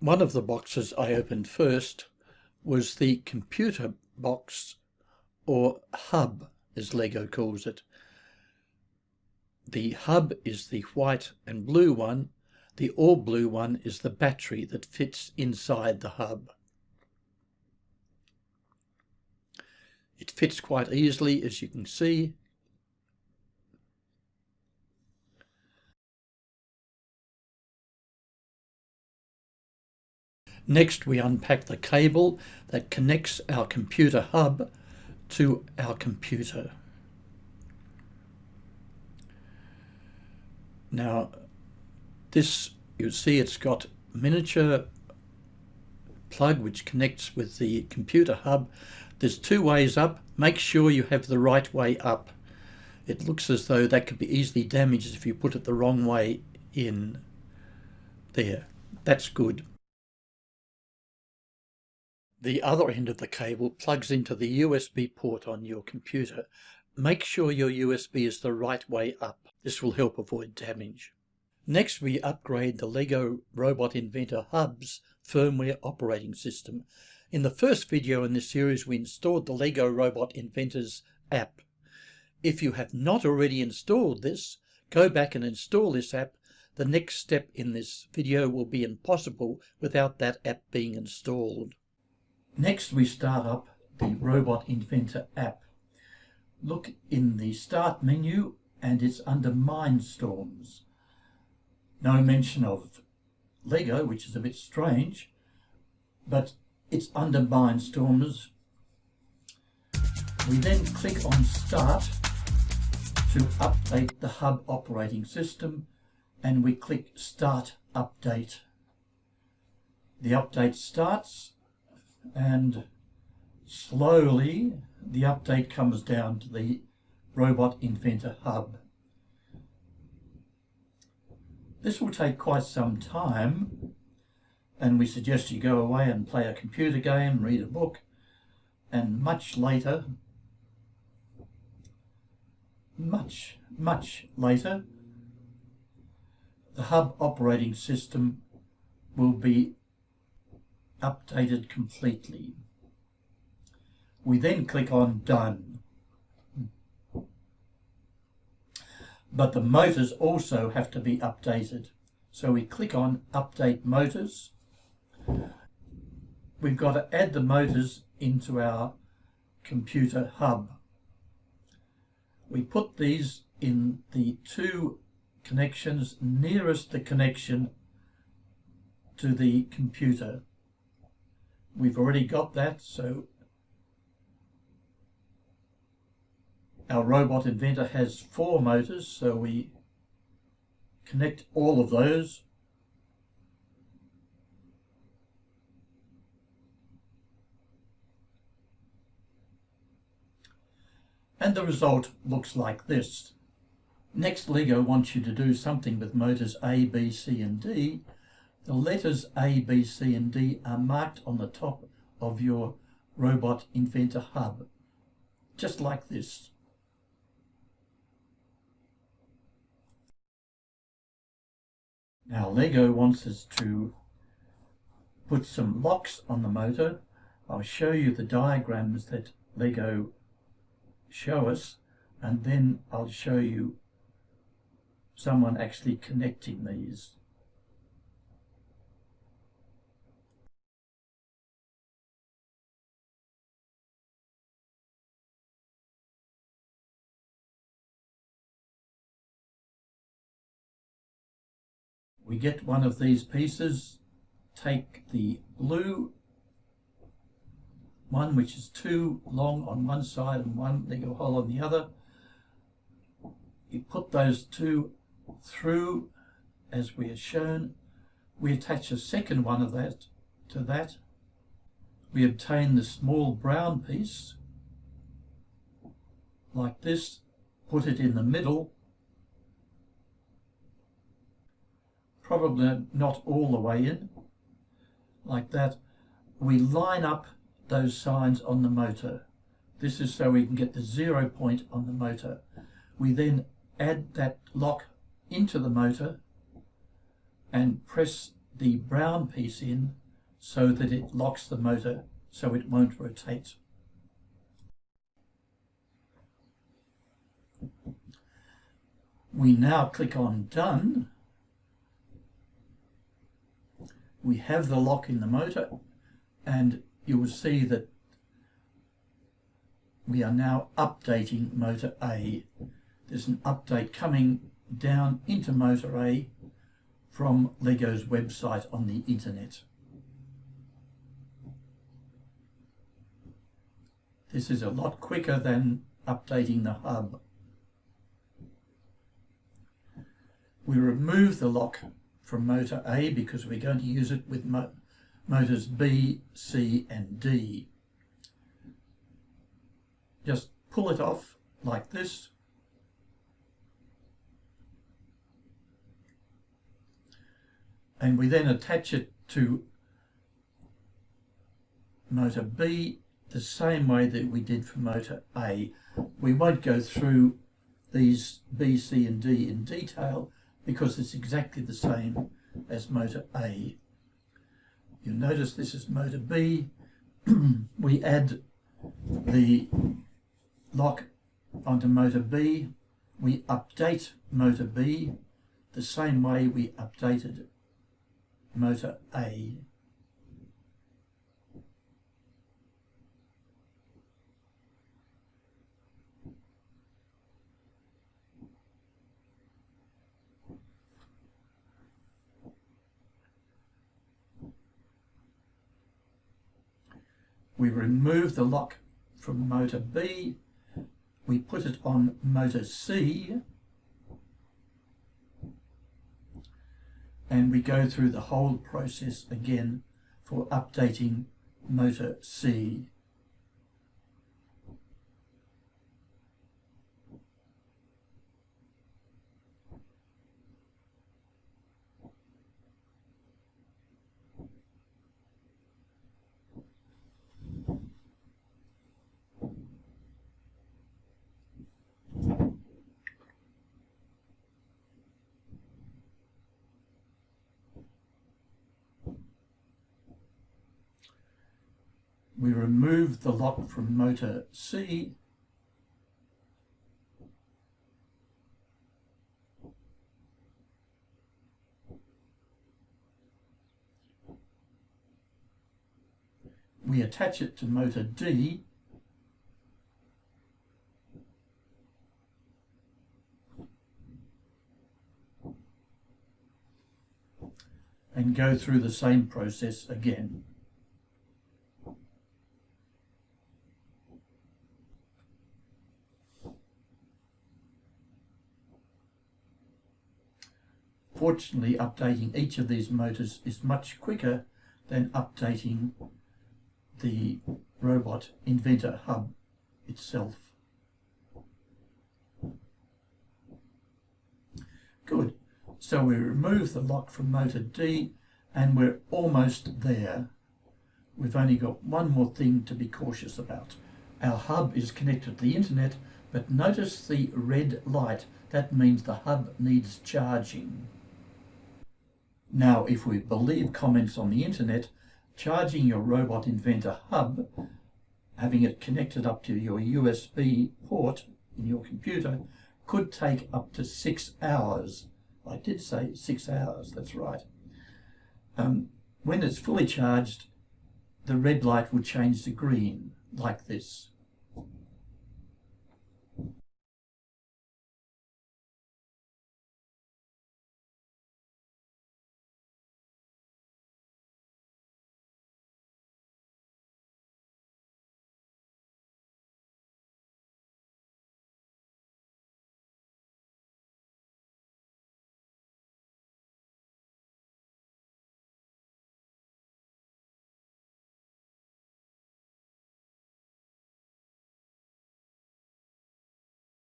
One of the boxes I opened first was the computer box or hub as Lego calls it. The hub is the white and blue one. The all blue one is the battery that fits inside the hub. It fits quite easily as you can see Next, we unpack the cable that connects our computer hub to our computer. Now, this, you see it's got miniature plug which connects with the computer hub. There's two ways up. Make sure you have the right way up. It looks as though that could be easily damaged if you put it the wrong way in there. That's good. The other end of the cable plugs into the USB port on your computer. Make sure your USB is the right way up. This will help avoid damage. Next we upgrade the LEGO Robot Inventor Hub's firmware operating system. In the first video in this series we installed the LEGO Robot Inventors app. If you have not already installed this, go back and install this app. The next step in this video will be impossible without that app being installed. Next we start up the Robot Inventor app. Look in the Start menu and it's under Mindstorms. No mention of Lego, which is a bit strange, but it's under Mindstorms. We then click on Start to update the hub operating system and we click Start Update. The update starts and slowly the update comes down to the Robot Inventor Hub. This will take quite some time and we suggest you go away and play a computer game, read a book and much later, much, much later, the hub operating system will be updated completely. We then click on Done. But the motors also have to be updated. So we click on Update Motors. We've got to add the motors into our computer hub. We put these in the two connections nearest the connection to the computer. We've already got that, so our robot inventor has four motors, so we connect all of those. And the result looks like this. Next, LEGO wants you to do something with motors A, B, C and D the letters A, B, C and D are marked on the top of your Robot Inventor Hub, just like this. Now LEGO wants us to put some locks on the motor. I'll show you the diagrams that LEGO show us and then I'll show you someone actually connecting these. We get one of these pieces, take the blue one which is too long on one side and one Lego hole on the other. You put those two through as we are shown. We attach a second one of that to that. We obtain the small brown piece like this, put it in the middle probably not all the way in, like that. We line up those signs on the motor. This is so we can get the zero point on the motor. We then add that lock into the motor and press the brown piece in so that it locks the motor so it won't rotate. We now click on Done. We have the lock in the motor and you will see that we are now updating motor A. There's an update coming down into motor A from LEGO's website on the internet. This is a lot quicker than updating the hub. We remove the lock from motor A because we're going to use it with mo motors B, C and D. Just pull it off like this. And we then attach it to motor B the same way that we did for motor A. We won't go through these B, C and D in detail because it's exactly the same as motor A. You'll notice this is motor B. we add the lock onto motor B. We update motor B the same way we updated motor A. We remove the lock from motor B, we put it on motor C, and we go through the whole process again for updating motor C. we remove the lock from motor C we attach it to motor D and go through the same process again. Fortunately, updating each of these motors is much quicker than updating the robot inventor hub itself. Good. So we remove the lock from motor D and we're almost there. We've only got one more thing to be cautious about. Our hub is connected to the internet, but notice the red light. That means the hub needs charging. Now, if we believe comments on the internet, charging your Robot Inventor hub, having it connected up to your USB port in your computer, could take up to six hours. I did say six hours, that's right. Um, when it's fully charged, the red light will change to green, like this.